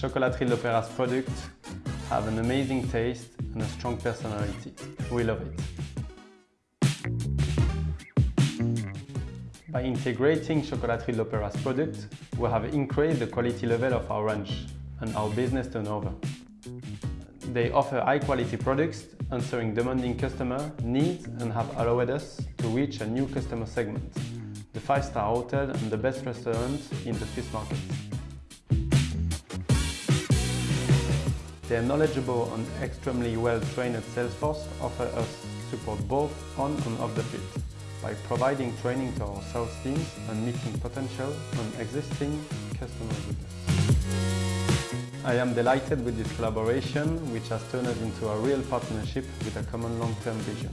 Chocolaterie L'Opéra's products have an amazing taste and a strong personality. We love it. By integrating Chocolaterie L'Opéra's products, we have increased the quality level of our range and our business turnover. They offer high-quality products, answering demanding customer needs and have allowed us to reach a new customer segment, the five-star hotel and the best restaurant in the Swiss market. Their knowledgeable and extremely well-trained sales force offer us support both on and off the field by providing training to our sales teams and meeting potential and existing us. I am delighted with this collaboration which has turned into a real partnership with a common long-term vision.